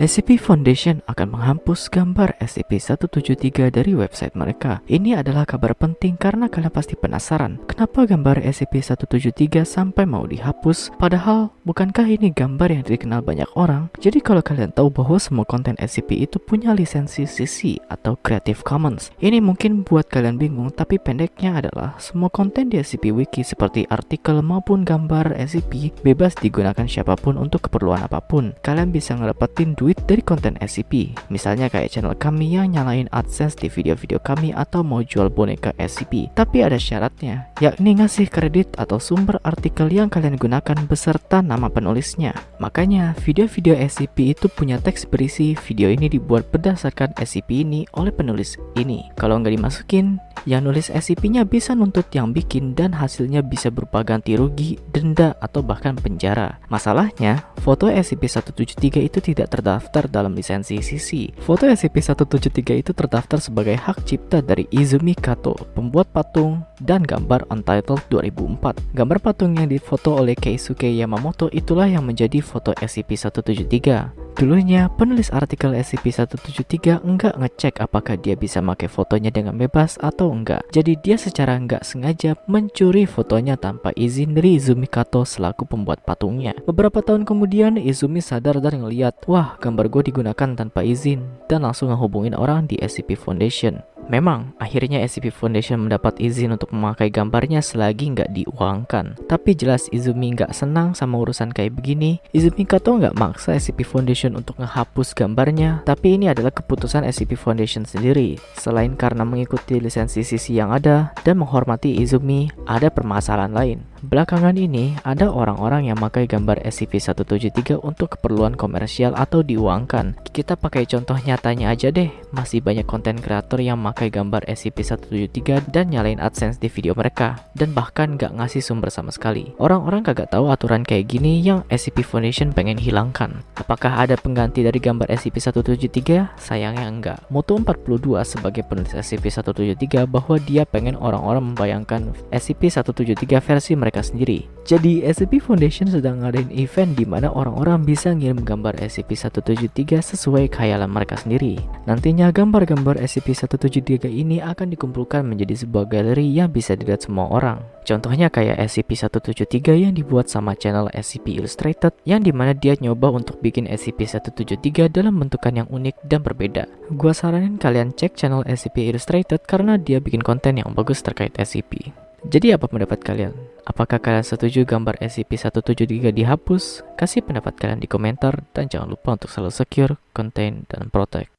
SCP Foundation akan menghapus gambar SCP-173 dari website mereka. Ini adalah kabar penting karena kalian pasti penasaran, kenapa gambar SCP-173 sampai mau dihapus, padahal bukankah ini gambar yang dikenal banyak orang? Jadi kalau kalian tahu bahwa semua konten SCP itu punya lisensi CC atau Creative Commons, ini mungkin buat kalian bingung, tapi pendeknya adalah semua konten di SCP Wiki seperti artikel maupun gambar SCP bebas digunakan siapa pun untuk keperluan apa pun. Kalian bisa ngedapetin duit duit dari konten SCP Misalnya kayak channel kami yang nyalain AdSense di video-video kami atau mau jual boneka SCP Tapi ada syaratnya, yakni ngasih kredit atau sumber artikel yang kalian gunakan beserta nama penulisnya. Makanya video-video SCP itu punya teks berisi video ini dibuat berdasarkan SCP ini oleh penulis ini. Kalau nggak dimasukin, yang nulis SCP-nya bisa nuntut yang bikin dan hasilnya bisa berupa ganti rugi, denda, atau bahkan penjara. Masalahnya, foto SCP-173 itu tidak terdaftar terdaftar dalam lisensi CC. Foto SCP-173 itu terdaftar sebagai hak cipta dari Izumi Kato, pembuat patung dan gambar Untitled 2004. Gambar patung yang difoto oleh Keisuke Yamamoto itulah yang menjadi foto SCP-173. Dulunya, penulis artikel SCP-173 enggak ngecek apakah dia bisa pakai fotonya dengan bebas atau enggak. Jadi dia secara enggak sengaja mencuri fotonya tanpa izin dari Izumi Kato selaku pembuat patungnya. Beberapa tahun kemudian, Izumi sadar dan ngeliat, wah gambar gue digunakan tanpa izin, dan langsung ngehubungin orang di SCP Foundation. Memang, akhirnya SCP Foundation mendapat izin untuk memakai gambarnya selagi nggak diuangkan. Tapi jelas Izumi nggak senang sama urusan kayak begini. Izumi Kato nggak maksa SCP Foundation untuk menghapus gambarnya, tapi ini adalah keputusan SCP Foundation sendiri. Selain karena mengikuti lisensi sisi yang ada dan menghormati Izumi, ada permasalahan lain. Belakangan ini, ada orang-orang yang memakai gambar SCP-173 untuk keperluan komersial atau diuangkan. Kita pakai contoh nyatanya aja deh, masih banyak konten kreator yang memakai gambar SCP-173 dan nyalain AdSense di video mereka, dan bahkan gak ngasih sumber sama sekali. Orang-orang kagak tahu aturan kayak gini yang SCP Foundation pengen hilangkan. Apakah ada pengganti dari gambar SCP-173? Sayangnya enggak. Moto 42 sebagai penulis SCP-173 bahwa dia pengen orang-orang membayangkan SCP-173 versi mereka mereka sendiri. Jadi SCP Foundation sedang ngadain event di mana orang-orang bisa ngirim gambar SCP-173 sesuai khayalan mereka sendiri. Nantinya gambar-gambar SCP-173 ini akan dikumpulkan menjadi sebuah galeri yang bisa dilihat semua orang. Contohnya kayak SCP-173 yang dibuat sama channel SCP Illustrated yang di mana dia nyoba untuk bikin SCP-173 dalam bentukan yang unik dan berbeda. Gua saranin kalian cek channel SCP Illustrated karena dia bikin konten yang bagus terkait SCP. Jadi apa pendapat kalian? Apakah kalian setuju gambar SCP-173 dihapus? Kasih pendapat kalian di komentar dan jangan lupa untuk selalu secure, contain, dan protect.